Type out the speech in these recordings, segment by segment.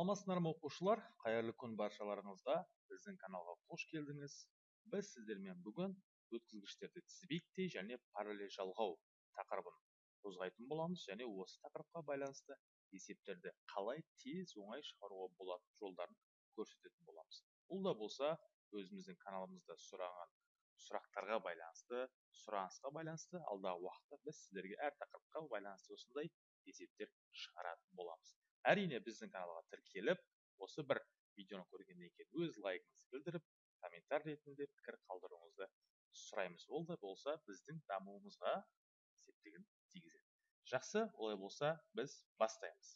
саламатсыздар ма оқушылар? Қайырлы күн баршаларыңызға. Біздің каналға қош келдіңіз. Біз сіздермен бүгін өткізгіштерді тізбектей және параллель жалғау тақырыбын қозғайтын боламыз және осы тақырыпқа байланысты есептерді қалай тез оңай шығаруға болатын жолдарын көрсететін боламыз. Бұл да болса өзіміздің каналымызда сұраған сұрақтарға байланысты сұранысқа байланысты алдағы уақытта біз сіздерге әр тақырыпқа байланысты осындай есептер шығаратын боламыз. Әрине біздің каналға тіркеліп осы бір видеоны көргеннен кейін өз лайкыңызды білдіріп комментарий ретінде пікір қалдыруыңызды сұраймыз. Ол да болса біздің дамуымызға септігін тигізеді. Жақсы олай болса біз бастаймыз.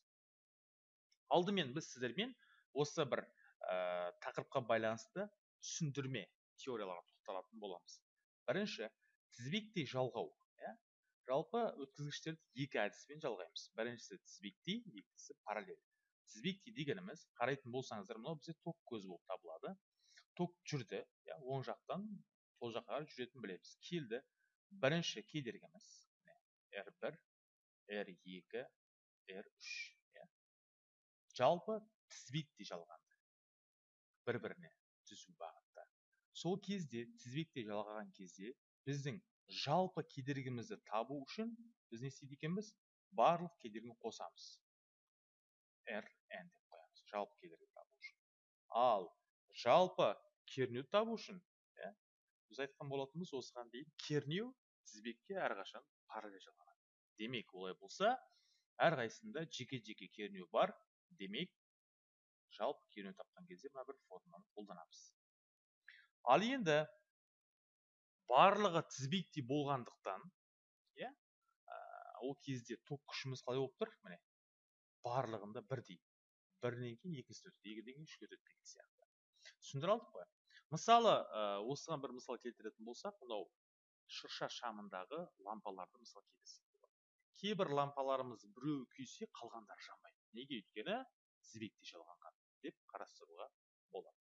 Алдымен біз сіздермен осы бір ә, тақырыпқа байланысты түсіндірме теорияларға тоқталатын боламыз. Бірінші тізбектей жалғау. Жалпы өткізгіштерді екі әдіспен жалғаймыз. Біріншісі тізбектей екіншісі параллель. Тізбектей дегеніміз қарайтын болсаңыздар мынау бізде ток көзі болып табылады. Ток жүрді иә оң жақтан сол жаққа қарай жүретінін білеміз. Келді. Бірінші кедергіміз r бір r екі r үш иә. Жалпы тізбектей жалғанды. Бір біріне түзу бағытта. Сол кезде тізбектей жалғаған кезде біздің жалпы кедергімізді табу үшін біз не істейді екенбіз? Барлық кедергіні қосамыз. R n деп қоямыз. Жалпы кедергі табу үшін. Ал жалпы кернеуді табу үшін иә біз айтқан болатынбыз осыған дейін кернеу тізбекке әрқашан параллель демек олай болса әрқайсысында жеке жеке кернеу бар. Демек жалпы кернеу тапқан кезде мына бір формуланы қолданамыз. Ал енді барлығы тізбектей болғандықтан иә ол кезде ток күшіміз қалай болып тұр? міне барлығында бірдей. Бірінен кейін екіншісіне өтеді екіден кейін үшке өтеді деген сияқты. Түсіндіре алдық қой. Мысалы осыған бір мысал келтіретін болсақ мынау шырша шамындағы лампаларды мысал келтірсек кейбір лампаларымыз біреуі күйсе қалғандары жанбайды. Неге? өйткені тізбектей жалғанған деп қарастыруға болады.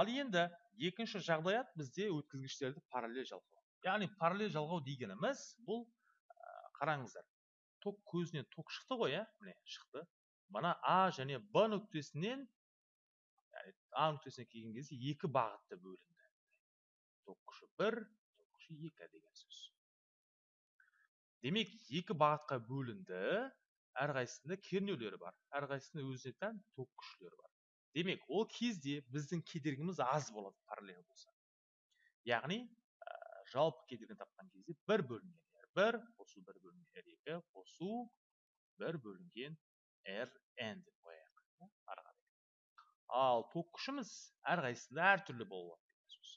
Ал енді екінші жағдаят бізде өткізгіштерді параллель жалғау яғни параллель жалғау дегеніміз бұл қараңыздар ток көзінен ток шықты ғой иә? міне шықты. Мына а және б нүктесінен а нүктесіне келген кезде екі бағытта бөлінді. Ток күші бір ток күші екі деген сөз. Демек екі бағытқа бөлінді. Әрқайсысында кернеулері бар. Әрқайсысында өзіне тән ток күшлері бар. Демек ол кезде біздің кедергіміз аз болады параллель болса. Яғни ә, жалпы кедергіні тапқан кезде бір бөлінген r бір қосу бір бөлінген r екі қосу бір бөлінген r n деп қояйық ары қарай. Ал ток күшіміз әрқайсысында әртүрлі деген сөз.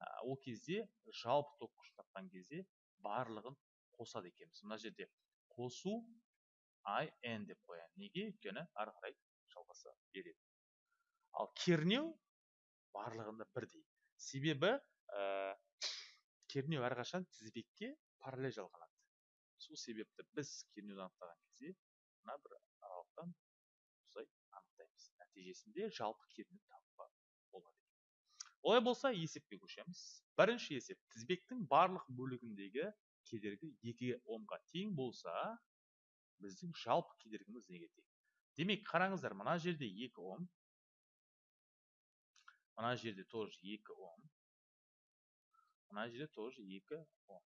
Ә, ол кезде жалпы ток күшін тапқан кезде барлығын қосады екенбіз. Мына жерде қосу i n деп қояйын неге? өйткені ары қарай жалғаса береді. Ал кернеу барлығында бірдей. Себебі ә, кернеу әрқашан тізбекке параллель жалғанады. Сол себепті біз кернеуді анықтаған кезде мына бір аралықтан осылай анықтаймыз. Нәтижесінде жалпы кернеу табуға болады олай болса есепке көшеміз. Бірінші есеп тізбектің барлық бөлігіндегі кедергі екі омға тең болса біздің жалпы кедергіміз неге тең? Демек қараңыздар мына жерде екі ом мына жерде тоже екі ом мына жерде тоже екі ом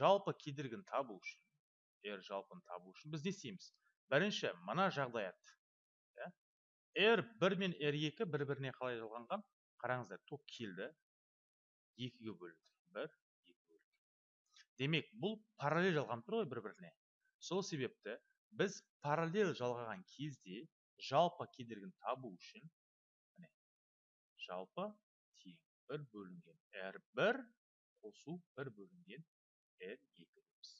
жалпы кедергіні табу үшін r жалпыны табу үшін біз не істейміз бірінші мына жағдаят r бір мен r екі бір біріне қалай жалғанған? Қараңыздар ток келді екіге бөлінді бір екі бөлінді демек бұл параллель жалғанып тұр ғой бір біріне сол себепті біз параллель жалғаған кезде жалпы кедергіні табу үшін жалпы тең бір бөлінген. R бір қосу бір бөлінген r екі дейміз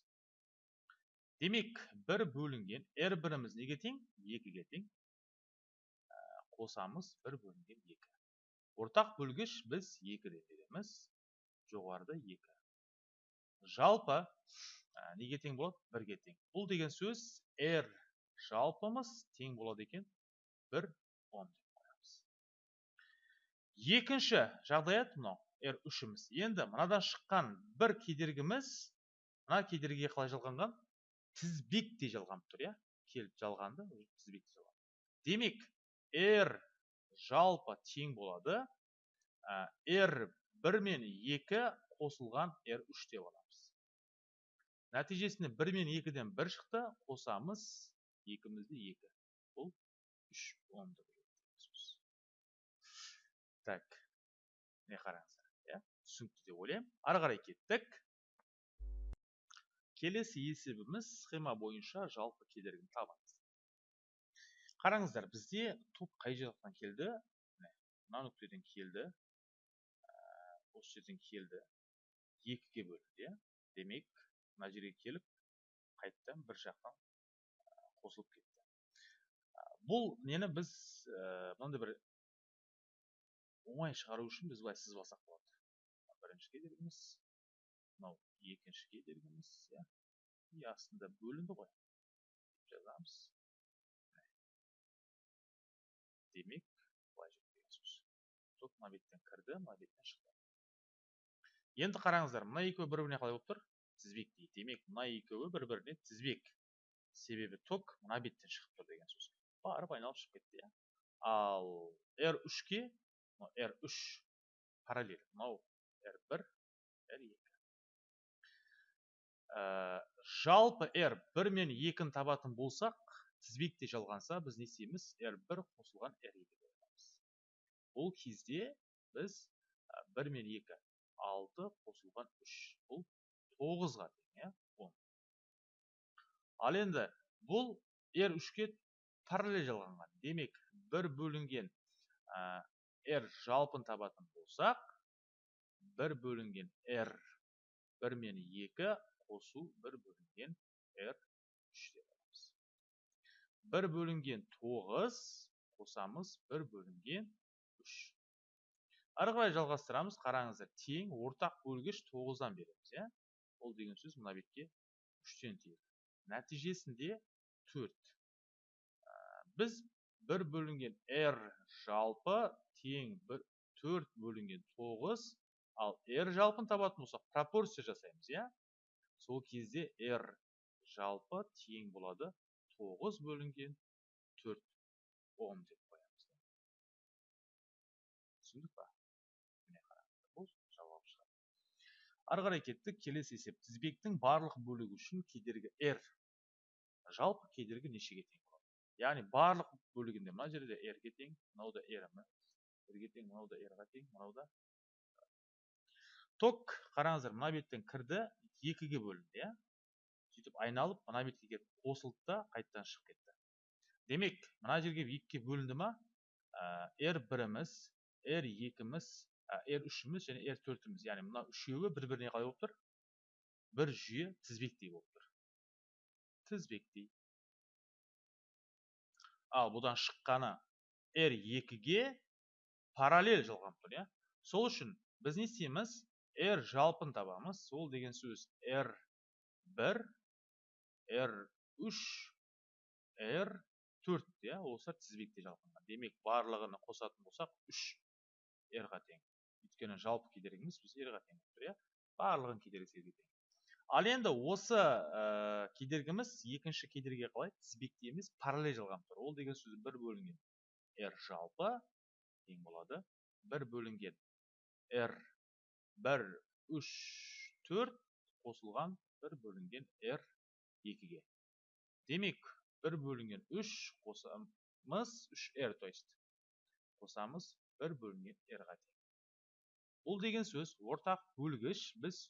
демек бір бөлінген r біріміз неге тең? Екіге тең. Ә, қосамыз бір бөлінген екі. Ортақ бөлгіш біз екі деп береміз. Жоғарыда екі. Жалпы ә, неге тең болады? Бірге тең. Бұл деген сөз r жалпымыз тең болады екен. Бір ом екінші жағдаят мынау. R үшіміз. Енді мынадан шыққан бір кедергіміз мына кедергіге қалай жалғанған? тізбектей жалғанып тұр иә? Келіп жалғанды тізбекте жалған демек r жалпы тең болады. R бір мен екі қосылған r үш деп аламыз нәтижесінде бір мен екіден бір шықты қосамыз екімізде екі. Бұл үш онды так. Міне қараңыздар иә түсінікті деп ойлаймын. Ары қарай кеттік. Келесі есебіміз схема бойынша жалпы кедергіні табыңыз қараңыздар бізде топ қай жақтан келді? Мына нүктеден келді. Осы жерден келді. Екіге бөлінді иә? Демек мына жерге келіп қайтадан бір жақтан қосылып кетті. Бұл нені біз мынандай бір оңай шығару үшін біз сызып алсақ болады. Бірінші кедергіміз мынау екінші кедергіміз иә. И астында бөлінді ғой. Жазамыз. Демек былай жүр деген сөз мына беттен кірді мына беттен шықты. Енді қараңыздар мына екеуі бір біріне қалай болып тұр? Тізбек дейді. Демек мына екеуі бір біріне тізбек. Себебі ток мына беттен шығып тұр деген сөз. Барып айналып шығып кетті иә. Ал r үшке R3 параллель. Мынау R1, R2. Ә, жалпы R 1 мен 2-ні табатын болсақ, тізбекте жалғанса, біз не істейміз? R1 қосылған R2 боламыз. Бұл кезде біз 1 мен 2 6 қосылған 3. Бұл 9-ға тең, иә? 10. Ал енді бұл R3-ке параллель жалғанған. Демек, 1 бөлінген r жалпын табатын болсақ, бір бөлінген r бір мен екі қосу бір бөлінген r үш деп аламыз. Бір бөлінген тоғыз қосамыз бір бөлінген үш. Ары қарай жалғастырамыз, қараңыздар, тең ортақ бөлгіш тоғыздан береміз, иә? Ол деген сөз мына бетке үштен тиеді. Нәтижесінде төрт. Біз бір бөлінген r жалпы тең бір төрт бөлінген тоғыз ал r жалпын табатын болсақ пропорция жасаймыз иә? Сол кезде r жалпы тең болады тоғыз бөлінген төрт он деп қоямыз түсіндік па? Міне бұл жауап шығады ары қарай кеттік келесі есеп. тізбектің барлық бөлігі үшін кедергі r. Жалпы кедергі нешеге тең болады? Яғни барлық бөлігінде мына жерде r ге тең мынау да r бірге тең мынау да r-ға тең мынау да ток қараңыздар мына беттен кірді екіге бөлінді иә. Сөйтіп айналып мына бетке келіп қосылды да қайтадан шығып кетті. Демек мына жерге екіге бөлінді ма? R біріміз r екіміз r үшіміз және r төртіміз. Яғни мына үшеуі бір біріне қалай болып тұр? Бір жүйе тізбектей болып тұр. Тізбектей. Ал бұдан шыққаны r екіге параллель жалғанып тұр иә? Сол үшін біз не істейміз? R жалпын табамыз. Ол деген сөз r 1 r 3 r 4 иә? Осылар тізбекте жалғанған демек барлығын қосатын болсақ 3 r-ға тең. Өйткені жалпы кедергіміз біз r-ға тең тұр иә? Барлығын кедергісі тең. Ал енді осы ә, кедергіміз екінші кедергіге қалай? Тізбекте емес параллель жалғанып тұр ол деген сөз бір бөлінген r жалпы тең болады бір бөлінген r бір үш төрт қосылған бір бөлінген r екіге демек бір бөлінген үш қосамыз үш r то есть қосамыз бір бөлінген r-ға тең бұл деген сөз ортақ бөлгіш біз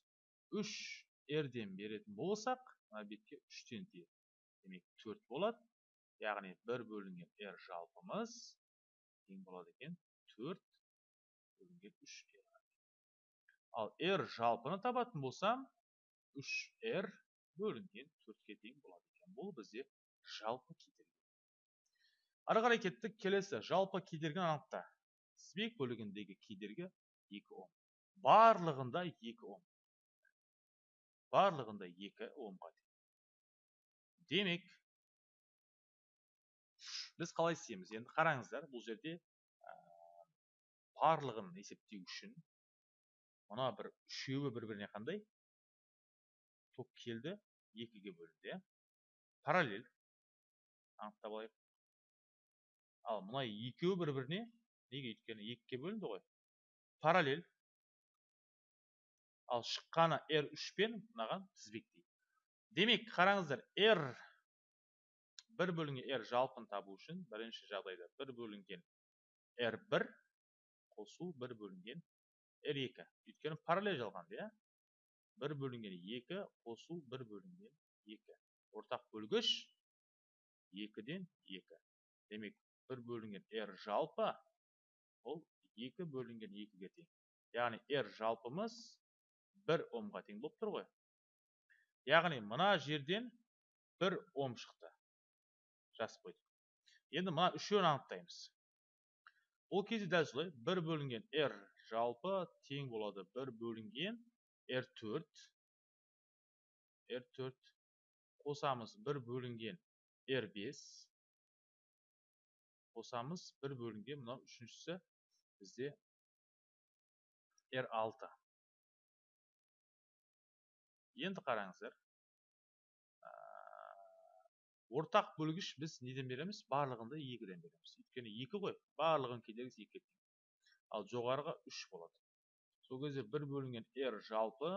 үш r-ден беретін болсақ мына бетке үштен тиеді демек төрт болады яғни бір бөлінген r жалпымыз тең болады екен төрт бөлінген үш ал r жалпыны табатын болсам үш r бөлінген төртке тең болады екен бұл бізде жалпы кедергі ары қарай кеттік келесі жалпы кедергіні анықта тізбек бөлігіндегі кедергі екі ом барлығында екі ом барлығында екі омға тең демек біз қалай істейміз? енді қараңыздар бұл жерде барлығын есептеу үшін мына бір үшеуі бір біріне қандай? ток келді екіге бөлінді иә. Параллель. Анықтап алайық. Ал мына екеуі бір біріне неге өйткені екіге бөлінді ғой? Параллель. Ал шыққаны r үшпен мынаған тізбектейді. Демек қараңыздар r бір бөлінген r жалпын табу үшін бірінші жағдайда бір бөлінген r1 қосу бір бөлінген r2 өйткені параллель жалғанды иә? Бір бөлінген екі қосу бір бөлінген екі. Ортақ бөлгіш екіден екі. Демек бір бөлінген r жалпы ол екі бөлінген екіге тең. Яғни r жалпымыз бір омға тең болып тұр ғой. Яғни мына жерден бір ом шықты. Жазып қойдық енді мына үшеуін анықтаймыз ол кезде дәл солай бір бөлінген r жалпы тең болады бір бөлінген r4 r4 қосамыз бір бөлінген r5 қосамыз бір бөлінген мынау үшіншісі бізде r6 енді қараңыздар ортақ бөлгіш біз неден береміз барлығында екіден береміз өйткені екі ғой барлығын кедергісі екіге тең ал жоғарыға үш болады сол кезде бір бөлінген r жалпы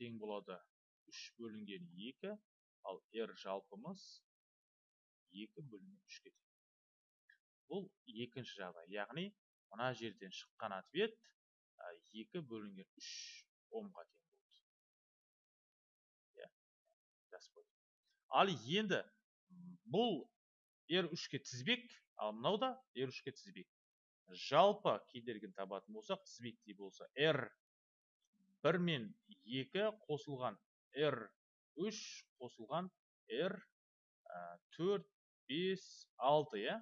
тең болады үш бөлінген екі ал r жалпымыз екі бөлінген үшке тең бұл екінші жағдай яғни мына жерден шыққан ответ екі бөлінген үш омға тең болды иә жазып ал енді бұл r үшке тізбек ал мынау да r үшке тізбек. Жалпы кедергіні табатын болсақ тізбектей болса r бір мен екі қосылған r үш қосылған r төрт бес алты иә?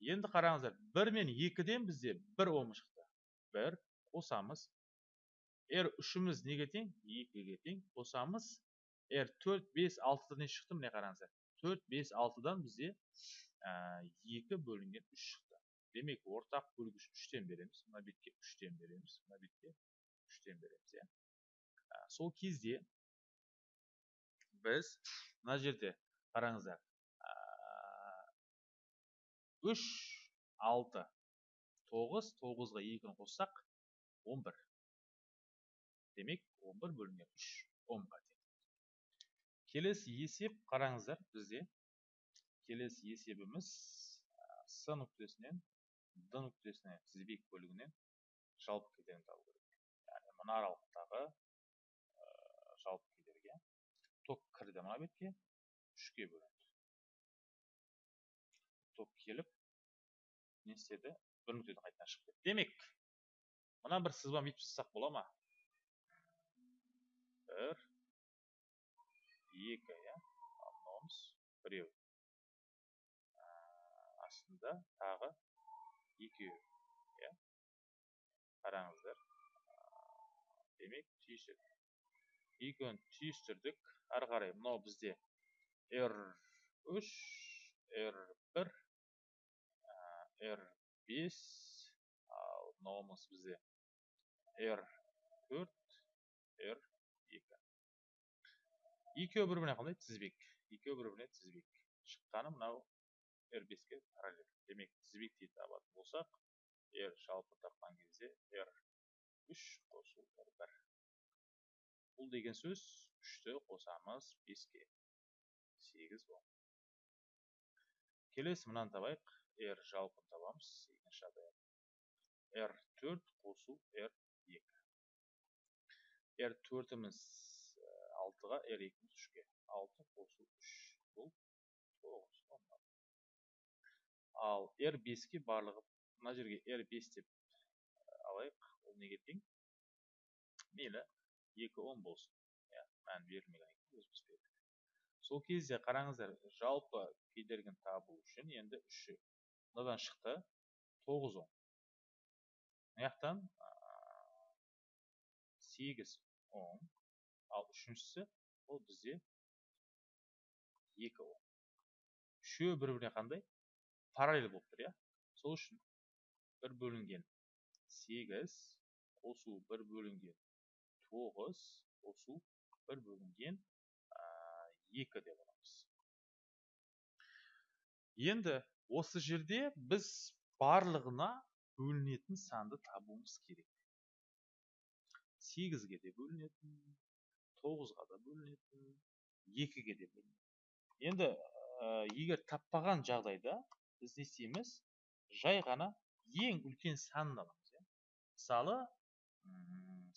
Енді қараңыздар бір мен екіден бізде бір ом шықты. Бір қосамыз. R үшіміз неге тең? екіге тең қосамыз. R төрт бес алтыдан шықты міне қараңыздар. Төрт бес алтыдан бізде екі бөлінген үш шықты. Демек ортақ бөлгіш үштен береміз мына бетке үштен береміз мына бетке үштен береміз иә. Сол кезде біз мына жерде қараңыздар үш алты тоғыз тоғызға екіні қоссақ он бір. Демек он бір бөлінген үш онға келесі есеп қараңыздар бізде. Келесі есебіміз с нүктесінен д нүктесіне тізбек бөлігінен жалпы кедергіні табу керек. Яғни мына аралықтағы жалпы кедергі ток кірді мына бетке үшке бөлінді. Ток келіп не істеді? Бір нүктеден қайтадан шығып кетті. Демек мына бір сызба бүйтіп сызсақ бола ма? Бір екі иә мынауымыз біреу астында тағы екеуі иә? Қараңыздар. Демек түйістірдік екеуін түйістірдік ары қарай мынау бізде r үш r бір r бес ал мынауымыз бізде r төрт екі екеуі бір біріне қандай тізбек екеуі бір біріне тізбек шыққаны мынау r беске параллель демек тізбектей табатын болсақ r жалпы тапқан кезде r үш қосу r бір бұл деген сөз үшті қосамыз беске сегіз он келесі мынаны табайық r жалпын табамыз екінші жағдай r төрт қосу r екі r төртіміз алтыға r екіміз үшке алты қосу үш бұл тоғыз ал r беске барлығы мына жерге r бес деп алайық ол неге тең мейлі екі он болсын иә мән берілмеген өзіміз бердік сол кезде қараңыздар жалпы кедергіні табу үшін енді үші мынадан шықты тоғыз он мына жақтан сегіз он ал үшіншісі ол бізде екі он үшеуі бір біріне қандай? Параллель болып тұр иә? Сол үшін бір бөлінген сегіз қосу бір бөлінген тоғыз қосу бір бөлінген екі деп аламыз. Енді осы жерде біз барлығына бөлінетін санды табуымыз керек. Сегізге де бөлінетін. Тоғызға да бөлінетін екіге де бөлінетін енді ә, егер таппаған жағдайда біз не істейміз? Жай ғана ең үлкен санын аламыз иә. Мысалы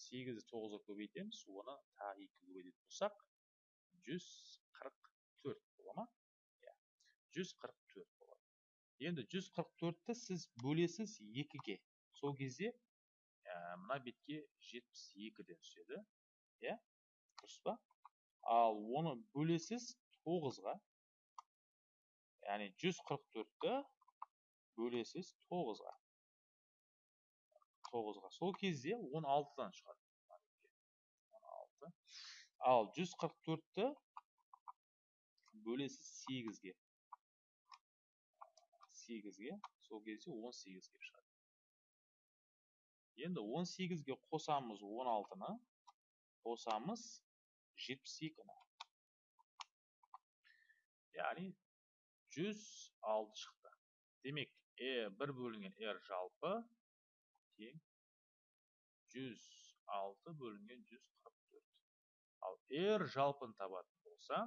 сегізді тоғызға көбейтеміз оны тағы екі көбейтетін болсақ жүз қырық төрт бола ма? Иә жүз қырық төрт болады. Енді жүз қырық төртті сіз бөлесіз екіге. Сол кезде ә, мына бетке жетпіс екіден түседі иә. Дұрыс па ал оны бөлесіз тоғызға яғни жүз қырық төртті бөлесіз тоғызға. Тоғызға. Сол кезде он алтыдан шығады. Алты ал жүз қырық төртті бөлесіз сегізге. Сегізге. Сол кезде он сегіз шығады. Енді 18-ге қосамыз 16-ны қосамыз 72-ні яғни 106 шықты. Демек е бір бөлінген r жалпы тең 106 бөлінген 144 ал r жалпын табатын болса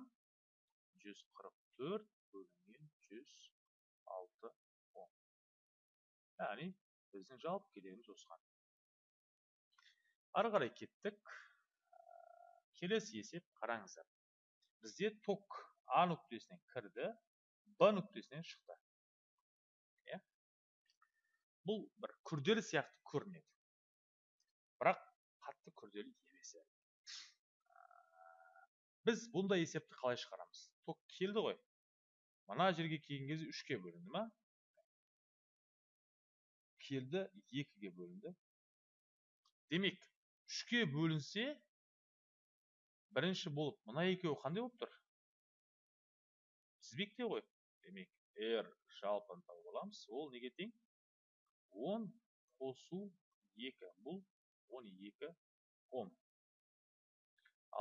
144 бөлінген 106 10 яғни біздің жалпы келеміз осыған. Ары қарай кеттік. Келесі есеп қараңыздар. Бізде ток а нүктесінен кірді б нүктесінен шықты. Иә? Бұл бір күрделі сияқты көрінеді. Бірақ қатты күрделі емес біз бұндай есепті қалай шығарамыз? Ток келді ғой. Мына жерге келген кезде үшке бөлінді ма келді екіге бөлінді. Демек үшке бөлінсе бірінші болып мына екеуі қандай болып тұр? Тізбекте ғой. Демек r жалпыны тауып аламыз ол неге тең? 10 қосу 2 бұл 12 ом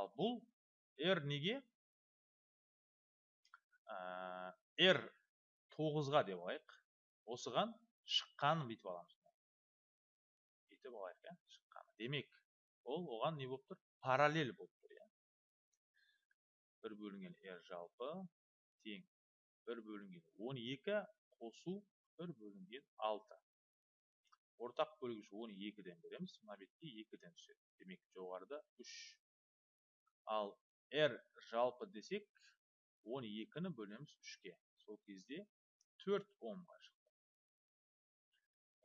ал бұл r неге? Ә, r 9-ға деп алайық. Осыған шыққанын бүйтіп аламыз. Бүйтіп алайық иә шыққаны демек ол оған не болып тұр? Параллель болып тұр иә бір бөлінген r жалпы тең бір бөлінген 12 қосу бір бөлінген 6 ортақ бөлгіш 12-ден береміз мына бетке 2-ден түседі. Демек жоғарыда 3 ал r жалпы десек 12-ні бөлеміз 3-ке сол кезде 4 омға шықты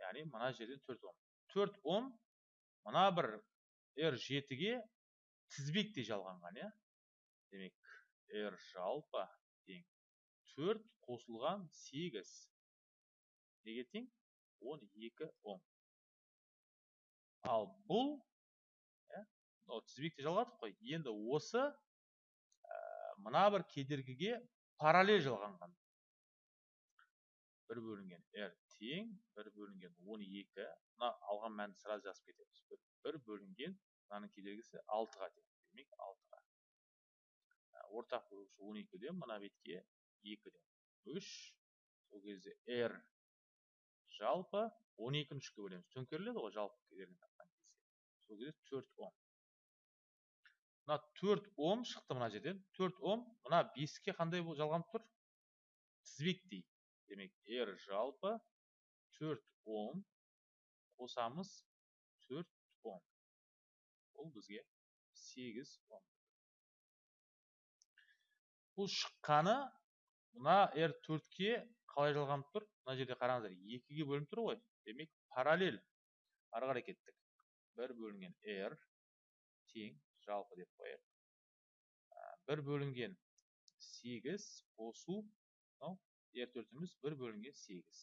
яғни мына жерден 4 ом. 4 ом мына бір r жетіге тізбектей жалғанған иә? Демек r жалпы тең төрт қосылған сегіз. Неге тең? Он екі ом ал бұл иә тізбекте жалғадық қой. Енді осы ә, мына бір кедергіге параллель жалғанған. Бір бөлінген r тең бір бөлінген он екі. Мына алған мәнді сразу жазып кетеміз. Бір бөлінген мынаның кедергісі алтыға тең. Демек алтыға ортақ бөлгіш он екіден мына бетке екіден үш сол кезде r жалпы он екіні үшке бөлеміз төңкеріледі ғой жалпы кедергіні тапқан кезде. Сол кезде төрт ом мына төрт ом шықты мына жерден. Төрт ом мына беске қандай жалғанып тұр? Тізбектей демек r жалпы төрт ом қосамыз төрт ом ол бізге сегіз ом бұл шыққаны мына r төртке қалай жалғанып тұр. Мына жерде қараңыздар екіге бөлініп тұр ғой. Демек параллель ары қарай кеттік. бір бөлінген r тең жалпы деп қояйық. Бір бөлінген сегіз қосу мынау r төртіміз бір бөлінген сегіз.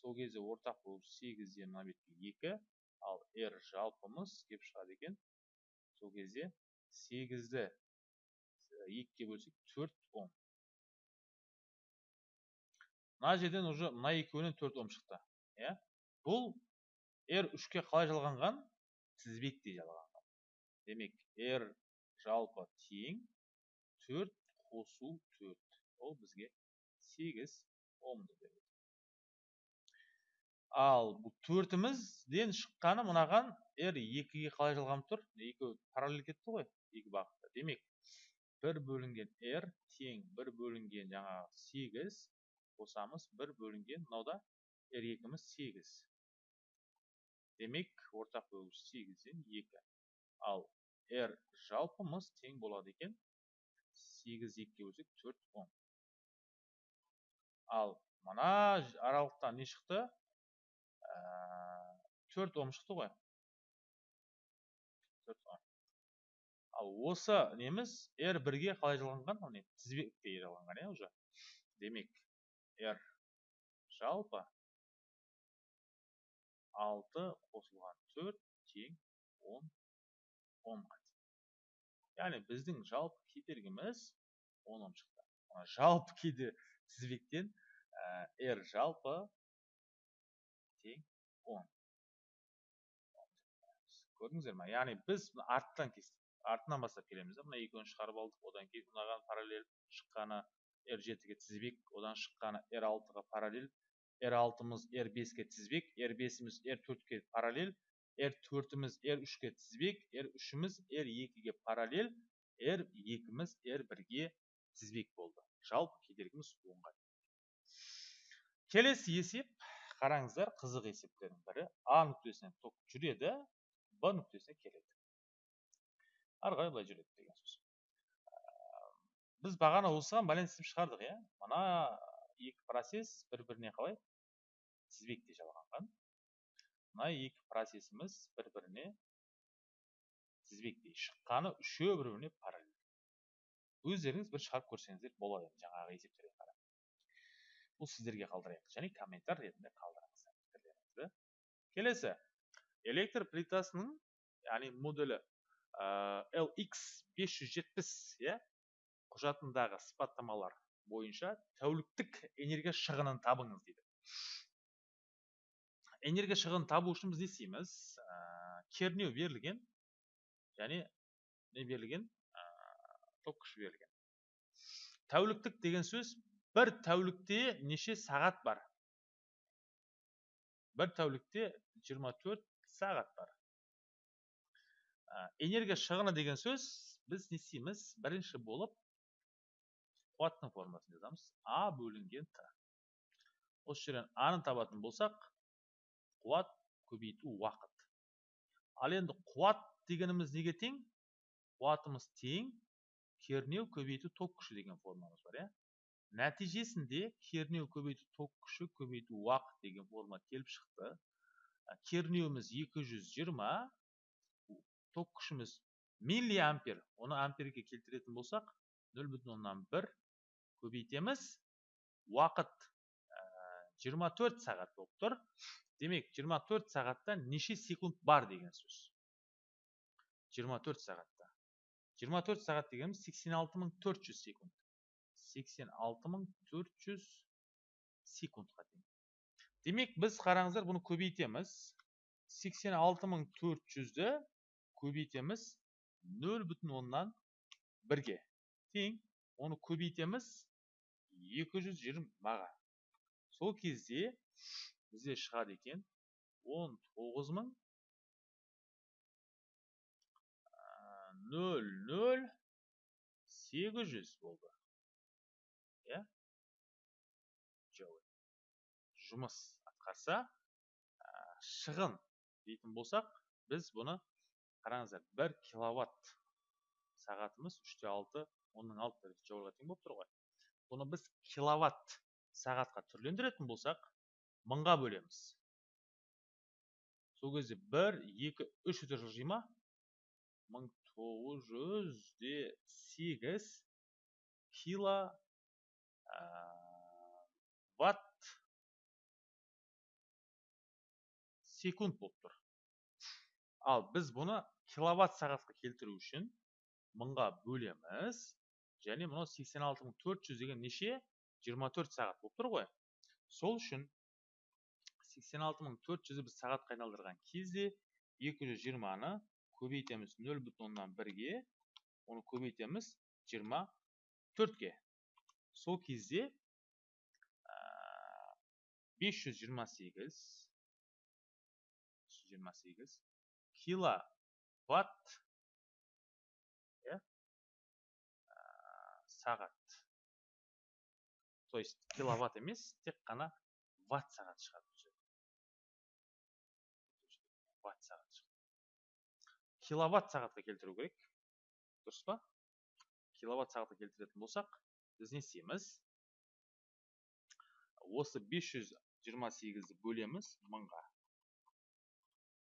Сол кезде ортақ болып сегізден мына бетке екі ал r жалпымыз келіп шығады екен. Сол кезде сегізді екіге бөлсек төрт ом мына жерден уже мына екеуінен төрт ом шықты иә? Бұл r үшке қалай жалғанған? тізбектей жалғанған. Демек r жалпы тең төрт қосу төрт. Ол бізге сегіз омды береді. Ал бұл төртімізден шыққаны мынаған r екіге қалай жалғанып тұр? Екеуі параллель кетті ғой екі бағытта. Демек бір бөлінген r тең бір бөлінген жаңағы сегіз қосамыз бір бөлінген мынау r екіміз сегіз. Демек ортақ бөлгіш сегізден екі. Ал r жалпымыз тең болады екен. Сегіз екіге бөлсек төрт он. Ал мына аралықтан не шықты? Төрт ом шықты ғой. Төрт ом ал осы неміз r бірге қалай жалғанған міне тізбекке жалғанған иә уже. Демек r жалпы алты қосылған төрт тең он омға яғни біздің жалпы кедергіміз он ом шықты. Жалпы кейде тізбектен r жалпы тең он. Көрдіңіздер ма яғни біз арттан кестік. Артынан бастап келеміз да мына екеуін шығарып алдық. Одан кейін мынаған параллель шыққаны r жетіге тізбек одан шыққаны r алтыға параллель r алтымыз r беске тізбек r бесіміз r төртке параллель r төртіміз r үшке тізбек r үшіміз r екіге параллель r екіміз r бірге тізбек болды. Жалпы кедергіміз онға келесі есеп қараңыздар қызық есептердің бірі. А нүктесінен ток жүреді б нүктесіне келеді. Ары қарай былай жүреді деген сөз. Біз бағана осыған байланысты істеп шығардық иә. Мына екі процесс бір біріне қалай тізбектей жалғанған. Мына екі процесіміз бір біріне тізбектей шыққаны үшеуі бір біріне параллель. Өздеріңіз бір шығарып көрсеңіздер болады жаңағы есептерге қарап. Бұл сіздерге қалдырайық. Және комментар ретінде қалдырыңыздар пікірлеріңізді келесі. Электр плитасының яғни моделі lx 570 иә құжатындағы сипаттамалар бойынша тәуліктік энергия шығынын табыңыз дейді. Энергия шығынын табу үшін біз не істейміз? Кернеу берілген және не берілген? Ток күші берілген. Тәуліктік деген сөз бір тәулікте неше сағат бар? Бір тәулікте 24 сағат бар. Энергия шығыны деген сөз біз не істейміз? Бірінші болып қуаттың формасын жазамыз. А бөлінген т. Осы жерден аны табатын болсақ қуат көбейту уақыт. Ал енді қуат дегеніміз неге тең? Қуатымыз тең кернеу көбейту ток күші деген формамыз бар иә? Нәтижесінде кернеу көбейту ток күші көбейту уақыт деген форма келіп шықты. Кернеуіміз 220 ток күшіміз миллиампер. Оны амперге келтіретін болсақ 0,1 көбейтеміз. Уақыт 24 сағат болып тұр. Демек 24 сағатта неше секунд бар деген сөз? 24 сағатта. 24 сағат дегеніміз 86400 секунд. 86400 секундқа тең. Демек біз қараңыздар бұны көбейтеміз. 86400-ді көбейтеміз 0 бүтін оннан бірге тең оны көбейтеміз 220-ға сол кезде бізде шығады екен 19000 00 800 болды иә жұмыс атқарса шығын дейтін болсақ біз бұны қараңыздар бір киловатт сағатымыз үште алты онның алты джоульға тең болып тұр ғой. Бұны біз киловатт сағатқа түрлендіретін болсақ мыңға бөлеміз. Сол кезде бір екі үш өте жылжи ма мың тоғыз жүзде сегіз кило ватт секунд болып тұр. Ал біз бұны киловатт сағатқа келтіру үшін мыңға бөлеміз. Және мынау 86400 деген неше? 24 сағат болып тұр ғой. Сол үшін 86400-ді біз сағатқа айналдырған кезде 220-ны көбейтеміз 0 бүтін оннан бірге оны көбейтеміз 24-ге сол кезде бес жүз жиырма сегіз жиырма сегіз киловатт иә сағат то есть киловатт емес тек қана ватт сағат шығады бұл ватт сағат киловатт сағатқа келтіру керек дұрыс па киловатт сағатқа келтіретін болсақ біз не істейміз осы 528-ді бөлеміз мыңға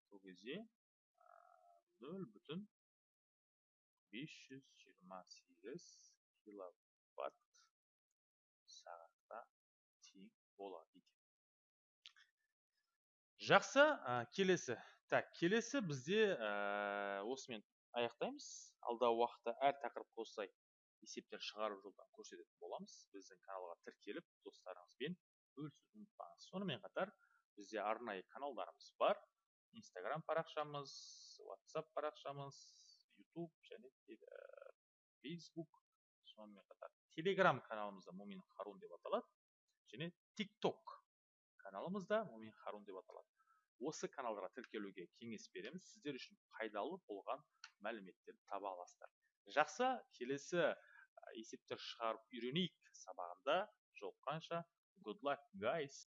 сол кезде нөл бүтін бес жүз жиырма сегіз киловатт сағатқа тең болады екен жақсы ә, келесі. Так келесі бізде ә, осымен аяқтаймыз. Алдағы уақытта әр тақырыпқа осылай есептер шығарып жолдан көрсететін боламыз. Біздің каналға тіркеліп достарыңызбен бөлісуді ұмытпаңыз. Сонымен қатар бізде арнайы каналдарымыз бар. Инстаграм парақшамыз whatsapp парақшамыз ютуб және фейсбук сонымен қатар телеграм каналымызда мумин харун деп аталады және тикток каналымызда мумин харун деп аталады осы каналдарға тіркелуге кеңес береміз сіздер үшін пайдалы болған мәліметтерді таба аласыздар жақсы келесі есептер шығарып үйренейік сабағында жолыққанша good luck guys!